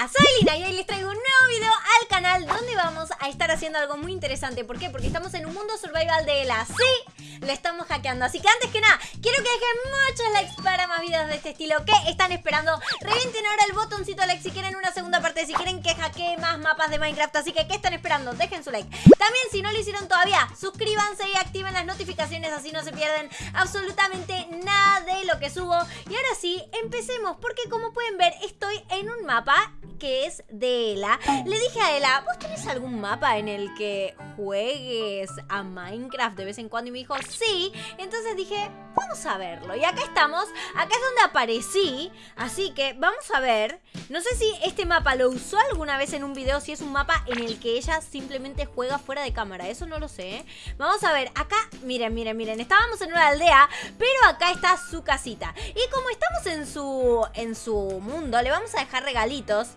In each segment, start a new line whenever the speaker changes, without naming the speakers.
Hola, soy Lina y hoy les traigo un nuevo video al canal donde vamos a estar haciendo algo muy interesante. ¿Por qué? Porque estamos en un mundo survival de la Sí, le estamos hackeando. Así que antes que nada, quiero que dejen muchos likes para más videos de este estilo. ¿Qué están esperando? Revienten ahora el botoncito like si quieren una segunda parte, si quieren que hackee más mapas de Minecraft. Así que, ¿qué están esperando? Dejen su like. También, si no lo hicieron todavía, suscríbanse y activen las notificaciones, así no se pierden absolutamente nada de lo que subo. Y ahora sí, empecemos, porque como pueden ver, estoy en un mapa que es de Ela. Le dije a Ela, ¿vos tenés algún mapa en el que juegues a Minecraft de vez en cuando? Y me dijo, sí. Entonces dije, vamos a verlo. Y acá estamos, acá es donde aparecí. Así que vamos a ver. No sé si este mapa lo usó alguna vez en un video, si es un mapa en el que ella simplemente juega fuera de cámara. Eso no lo sé. Vamos a ver, acá, miren, miren, miren. Estábamos en una aldea, pero acá está su casita. Y como estamos en su, en su mundo, le vamos a dejar regalitos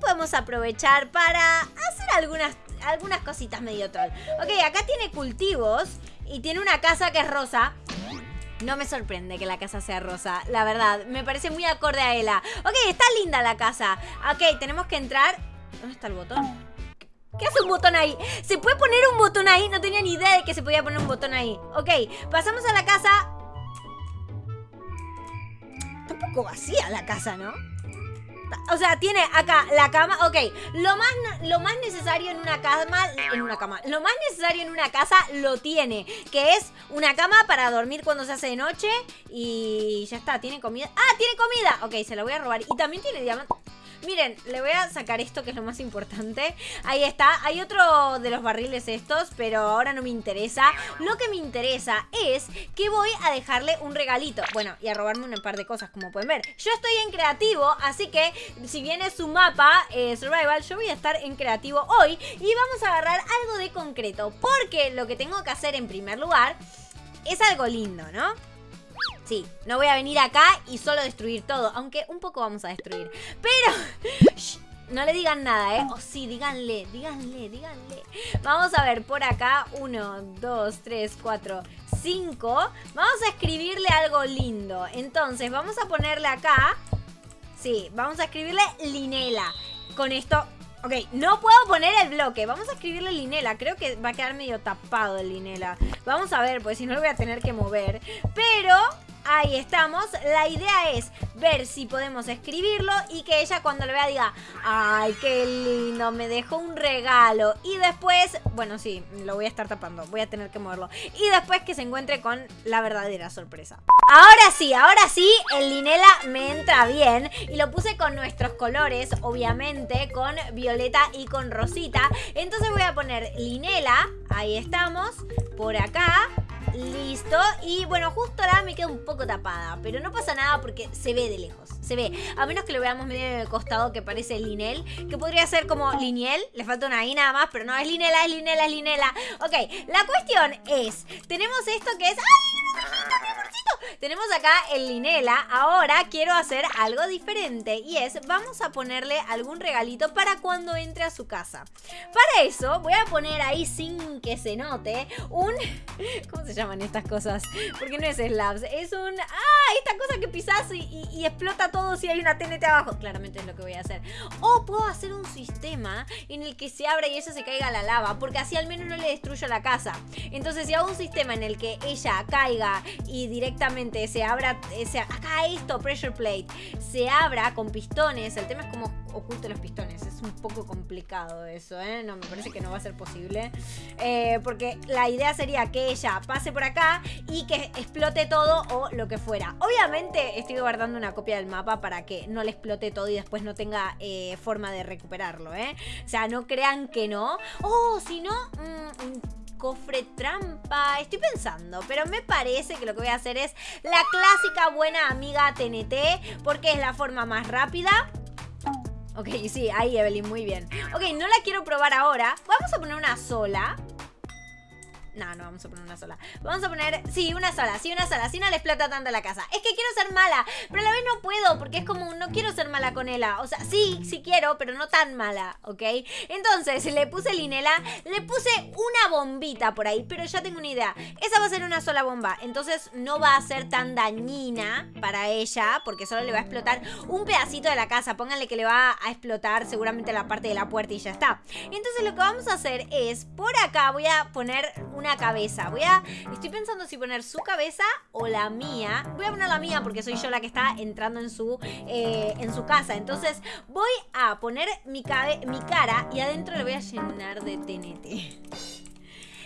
podemos aprovechar para hacer algunas, algunas cositas medio troll. Ok, acá tiene cultivos y tiene una casa que es rosa. No me sorprende que la casa sea rosa, la verdad. Me parece muy acorde a ella. Ok, está linda la casa. Ok, tenemos que entrar... ¿Dónde está el botón? ¿Qué hace un botón ahí? ¿Se puede poner un botón ahí? No tenía ni idea de que se podía poner un botón ahí. Ok, pasamos a la casa. Está un poco vacía la casa, ¿no? O sea, tiene acá la cama. Ok, lo más, lo más necesario en una cama. En una cama. Lo más necesario en una casa lo tiene. Que es una cama para dormir cuando se hace de noche. Y ya está. ¿Tiene comida? ¡Ah! ¡Tiene comida! Ok, se la voy a robar. Y también tiene diamantes. Miren, le voy a sacar esto que es lo más importante. Ahí está. Hay otro de los barriles estos, pero ahora no me interesa. Lo que me interesa es que voy a dejarle un regalito. Bueno, y a robarme un par de cosas, como pueden ver. Yo estoy en creativo, así que si viene su mapa, eh, Survival, yo voy a estar en creativo hoy. Y vamos a agarrar algo de concreto. Porque lo que tengo que hacer en primer lugar es algo lindo, ¿no? Sí, no voy a venir acá y solo destruir todo. Aunque un poco vamos a destruir. Pero... no le digan nada, ¿eh? O sí, díganle, díganle, díganle. Vamos a ver, por acá. Uno, dos, tres, cuatro, cinco. Vamos a escribirle algo lindo. Entonces, vamos a ponerle acá... Sí, vamos a escribirle Linela. Con esto... Ok, no puedo poner el bloque. Vamos a escribirle Linela. Creo que va a quedar medio tapado el Linela. Vamos a ver, pues si no lo voy a tener que mover. Pero Ahí estamos. La idea es ver si podemos escribirlo y que ella cuando lo vea diga, ay, qué lindo, me dejó un regalo. Y después, bueno, sí, lo voy a estar tapando, voy a tener que moverlo. Y después que se encuentre con la verdadera sorpresa. Ahora sí, ahora sí, el Linela me entra bien. Y lo puse con nuestros colores, obviamente, con violeta y con rosita. Entonces voy a poner Linela, ahí estamos, por acá. Listo. Y bueno, justo ahora me queda un poco tapada. Pero no pasa nada porque se ve de lejos. Se ve. A menos que lo veamos medio el costado que parece Linel. Que podría ser como Liniel. Le falta una I nada más. Pero no, es Linela, es Linela, es Linela. Ok, la cuestión es... Tenemos esto que es... ¡Ay! Tenemos acá el Linela. Ahora quiero hacer algo diferente y es, vamos a ponerle algún regalito para cuando entre a su casa. Para eso voy a poner ahí sin que se note un... ¿Cómo se llaman estas cosas? Porque no es slabs, es un... ¡Ah! Esta cosa que pisas y, explota todo si hay una TNT abajo. Claramente es lo que voy a hacer. O puedo hacer un sistema en el que se abra y ella se caiga a la lava, porque así al menos no le destruyo la casa. Entonces si hago un sistema en el que ella caiga y directamente se abra, ese, acá esto, pressure plate, se abra con pistones. El tema es cómo oculte los pistones. Es un poco complicado eso, ¿eh? No, me parece que no va a ser posible. Eh, porque la idea sería que ella pase por acá y que explote todo o lo que fuera. Obviamente estoy guardando una copia del mapa para que no le explote todo y después no tenga eh, forma de recuperarlo, ¿eh? O sea, no crean que no. Oh, si no... Mm, cofre trampa. Estoy pensando, pero me parece que lo que voy a hacer es la clásica buena amiga TNT, porque es la forma más rápida. Ok, sí, ahí Evelyn, muy bien. Ok, no la quiero probar ahora. Vamos a poner una sola. No, no vamos a poner una sola. Vamos a poner, sí, una sola, sí, una sola. Si no le explota tanto la casa. Es que quiero ser mala, pero a la vez no puedo porque es como, no quiero ser mala con ella. O sea, sí, sí quiero, pero no tan mala, ¿ok? Entonces, le puse linela, le puse una bombita por ahí, pero ya tengo una idea. Esa va a ser una sola bomba, entonces no va a ser tan dañina para ella porque solo le va a explotar un pedacito de la casa. Pónganle que le va a explotar seguramente la parte de la puerta y ya está. Entonces lo que vamos a hacer es, por acá voy a poner una cabeza. Voy a, estoy pensando si poner su cabeza o la mía. Voy a poner la mía porque soy yo la que está entrando en su, eh, en su casa. Entonces voy a poner mi, mi cara y adentro le voy a llenar de TNT.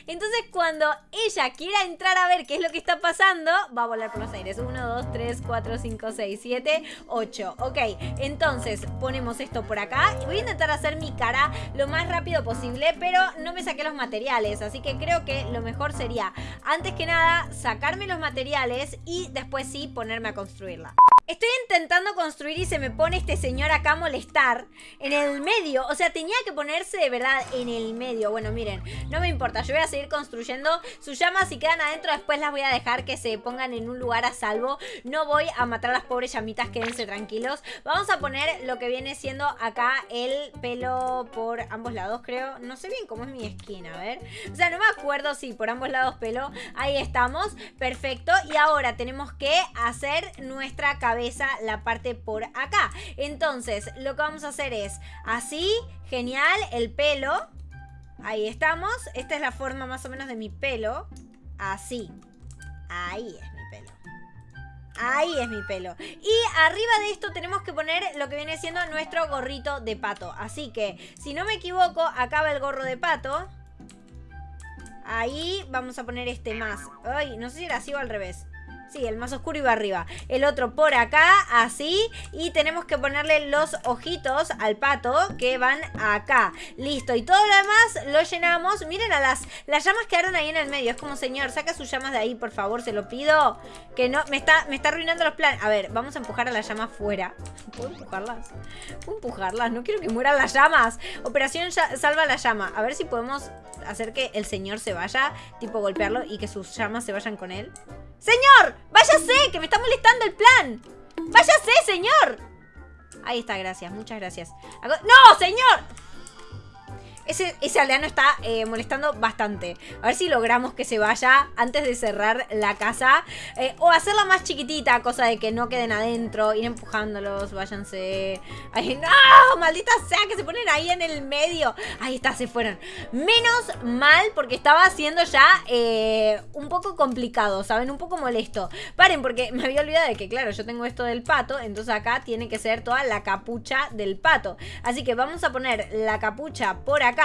Entonces cuando ella quiera entrar a ver qué es lo que está pasando, va a volar por los aires. 1, 2, 3, 4, 5, 6, 7, 8. Ok, entonces ponemos esto por acá. Voy a intentar hacer mi cara lo más rápido posible, pero no me saqué los materiales. Así que creo que lo mejor sería, antes que nada, sacarme los materiales y después sí ponerme a construirla. Estoy intentando construir y se me pone este señor acá a molestar en el medio. O sea, tenía que ponerse de verdad en el medio. Bueno, miren, no me importa. Yo voy a seguir construyendo. Sus llamas si quedan adentro después las voy a dejar que se pongan en un lugar a salvo. No voy a matar a las pobres llamitas, quédense tranquilos. Vamos a poner lo que viene siendo acá el pelo por ambos lados, creo. No sé bien cómo es mi esquina, a ver. O sea, no me acuerdo si por ambos lados pelo. Ahí estamos, perfecto. Y ahora tenemos que hacer nuestra cabeza la parte por acá. Entonces, lo que vamos a hacer es así, genial, el pelo. Ahí estamos. Esta es la forma más o menos de mi pelo. Así. Ahí es mi pelo. Ahí es mi pelo. Y arriba de esto tenemos que poner lo que viene siendo nuestro gorrito de pato. Así que, si no me equivoco, acaba el gorro de pato. Ahí vamos a poner este más. Ay, no sé si era así o al revés. Sí, el más oscuro iba arriba. El otro por acá, así. Y tenemos que ponerle los ojitos al pato que van acá. Listo. Y todo lo demás lo llenamos. Miren a las, las llamas quedaron ahí en el medio. Es como, señor, saca sus llamas de ahí, por favor, se lo pido. Que no, me está, me está arruinando los planes. A ver, vamos a empujar a las llamas fuera. ¿Puedo empujarlas? ¿Puedo empujarlas? No quiero que mueran las llamas. Operación salva la llama. A ver si podemos hacer que el señor se vaya. Tipo golpearlo y que sus llamas se vayan con él. ¡Señor! ¡Váyase! ¡Que me está molestando el plan! ¡Váyase, señor! Ahí está, gracias, muchas gracias. ¡No, señor! Ese, aldeano está eh, molestando bastante. A ver si logramos que se vaya antes de cerrar la casa. Eh, o hacerla más chiquitita, cosa de que no queden adentro. Ir empujándolos, váyanse. Ay, no, maldita sea que se ponen ahí en el medio. Ahí está, se fueron. Menos mal porque estaba siendo ya eh, un poco complicado, ¿saben? Un poco molesto. Paren, porque me había olvidado de que, claro, yo tengo esto del pato. Entonces acá tiene que ser toda la capucha del pato. Así que vamos a poner la capucha por acá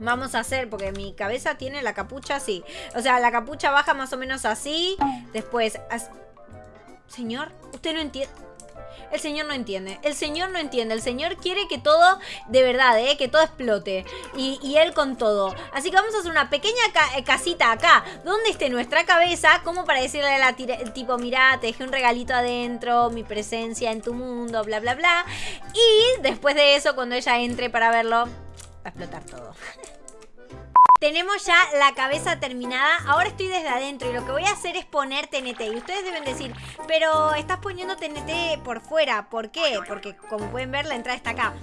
Vamos a hacer, porque mi cabeza tiene la capucha así. O sea, la capucha baja más o menos así. Después... Señor, usted no entiende... El señor no entiende. El señor no entiende. El señor quiere que todo, de verdad, ¿eh? que todo explote. Y, él con todo. Así que vamos a hacer una pequeña eh, casita acá, donde esté nuestra cabeza, como para decirle a la tipo, mira, te dejé un regalito adentro, mi presencia en tu mundo, bla, bla, bla. Y después de eso, cuando ella entre para verlo, explotar todo. Tenemos ya la cabeza terminada. Ahora estoy desde adentro y lo que voy a hacer es poner TNT. Y ustedes deben decir, pero estás poniendo TNT por fuera. ¿Por qué? Porque como pueden ver la entrada está acá.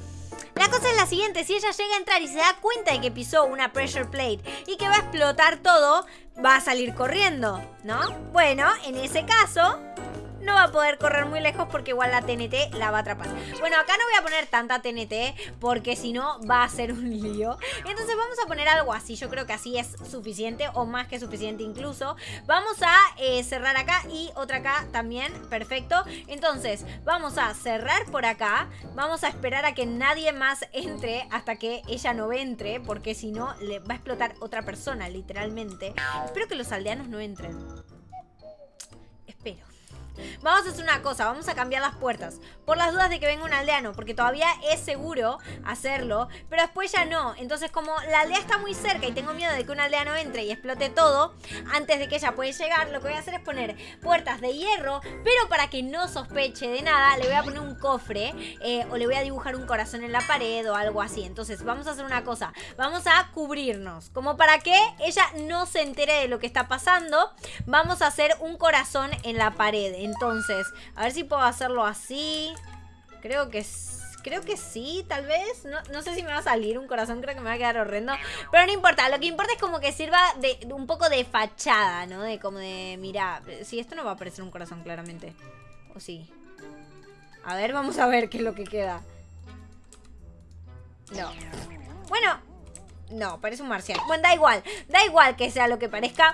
La cosa es la siguiente, si ella llega a entrar y se da cuenta de que pisó una pressure plate y que va a explotar todo, va a salir corriendo, ¿no? Bueno, en ese caso, no va a poder correr muy lejos porque igual la TNT la va a atrapar. Bueno, acá no voy a poner tanta TNT porque si no va a ser un lío. Entonces vamos a poner algo así. Yo creo que así es suficiente o más que suficiente incluso. Vamos a eh, cerrar acá y otra acá también. Perfecto. Entonces vamos a cerrar por acá. Vamos a esperar a que nadie más entre hasta que ella no entre porque si no le va a explotar otra persona literalmente. Espero que los aldeanos no entren. Vamos a hacer una cosa, vamos a cambiar las puertas. Por las dudas de que venga un aldeano, porque todavía es seguro hacerlo, pero después ya no. Entonces como la aldea está muy cerca y tengo miedo de que un aldeano entre y explote todo, antes de que ella pueda llegar, lo que voy a hacer es poner puertas de hierro, pero para que no sospeche de nada, le voy a poner un cofre eh, o le voy a dibujar un corazón en la pared o algo así. Entonces vamos a hacer una cosa, vamos a cubrirnos, como para que ella no se entere de lo que está pasando. Vamos a hacer un corazón en la pared. Entonces, a ver si puedo hacerlo así. Creo que Creo que sí, tal vez. No, sé si me va a salir un corazón, creo que me va a quedar horrendo. Pero no importa, lo que importa es como que sirva de, un poco de fachada, ¿no? De como de, mira, si esto no va a parecer un corazón claramente. ¿O sí? A ver, vamos a ver qué es lo que queda. No. Bueno, no, parece un marciano. Bueno, da igual, da igual que sea lo que parezca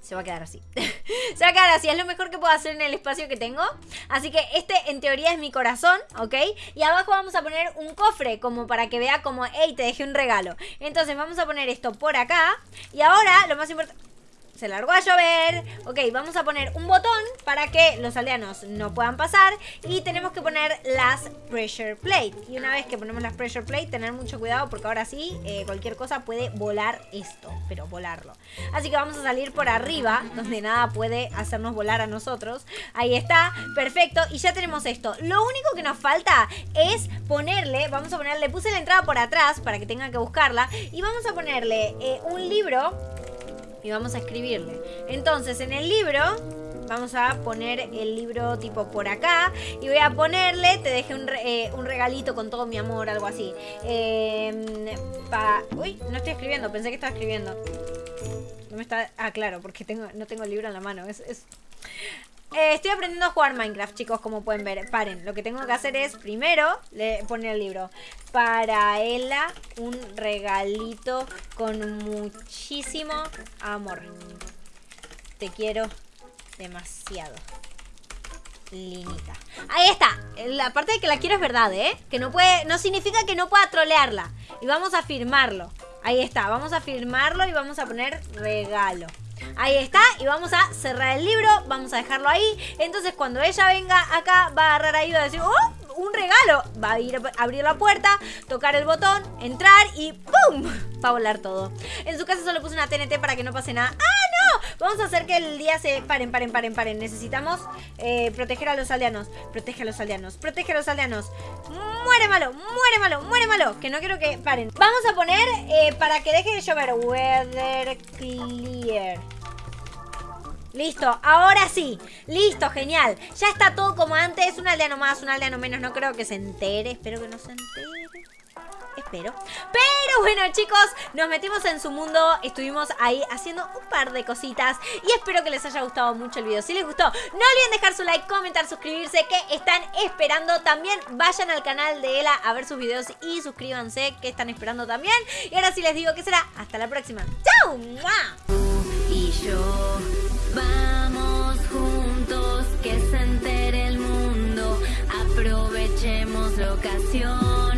se va a quedar así. se va a quedar así, es lo mejor que puedo hacer en el espacio que tengo. Así que este en teoría es mi corazón, ¿ok? Y abajo vamos a poner un cofre como para que vea como, hey, te dejé un regalo. Entonces vamos a poner esto por acá. Y ahora, lo más importante se largó a llover. Ok, vamos a poner un botón para que los aldeanos no puedan pasar. Y tenemos que poner las pressure plate. Y una vez que ponemos las pressure plate, tener mucho cuidado porque ahora sí, eh, cualquier cosa puede volar esto. Pero volarlo. Así que vamos a salir por arriba, donde nada puede hacernos volar a nosotros. Ahí está, perfecto. Y ya tenemos esto. Lo único que nos falta es ponerle, vamos a ponerle, puse la entrada por atrás para que tengan que buscarla. Y vamos a ponerle eh, un libro y vamos a escribirle. Entonces, en el libro vamos a poner el libro tipo por acá y voy a ponerle, te dejé un, eh, regalito con todo mi amor, algo así. Eh, Uy, no estoy escribiendo, pensé que estaba escribiendo. No me está... Ah, claro, porque tengo, no tengo el libro en la mano. es... Eh, estoy aprendiendo a jugar Minecraft, chicos, como pueden ver. Paren, lo que tengo que hacer es, primero, poner el libro. Para ella, un regalito con muchísimo amor. Te quiero demasiado. Linita. Ahí está. La parte de que la quiero es verdad, ¿eh? Que no puede, no significa que no pueda trolearla. Y vamos a firmarlo. Ahí está, vamos a firmarlo y vamos a poner regalo. Ahí está, y vamos a cerrar el libro, vamos a dejarlo ahí. Entonces cuando ella venga acá, va a agarrar ahí y va a decir, ¡oh! Un regalo. Va a ir a abrir la puerta, tocar el botón, entrar y ¡pum! Va a volar todo. En su casa solo puse una TNT para que no pase nada. ¡Ah! Vamos a hacer que el día se... Paren, paren, paren, paren. Necesitamos eh, proteger a los aldeanos. Protege a los aldeanos. Protege a los aldeanos. Muere malo, muere malo, muere malo. Que no quiero que... Paren. Vamos a poner eh, para que deje de llover. Weather clear. Listo, ahora sí. Listo, genial. Ya está todo como antes. Un aldeano más, un aldeano menos. No creo que se entere. Espero que no se entere. Espero. Pero bueno, chicos, nos metimos en su mundo. Estuvimos ahí haciendo un par de cositas. Y espero que les haya gustado mucho el video. Si les gustó, no olviden dejar su like, comentar, suscribirse. Que están esperando. También vayan al canal de Ela a ver sus videos y suscríbanse. Que están esperando también. Y ahora sí les digo que será. Hasta la próxima. ¡Chao! Y yo Vamos juntos, que se entere el mundo, aprovechemos la ocasión.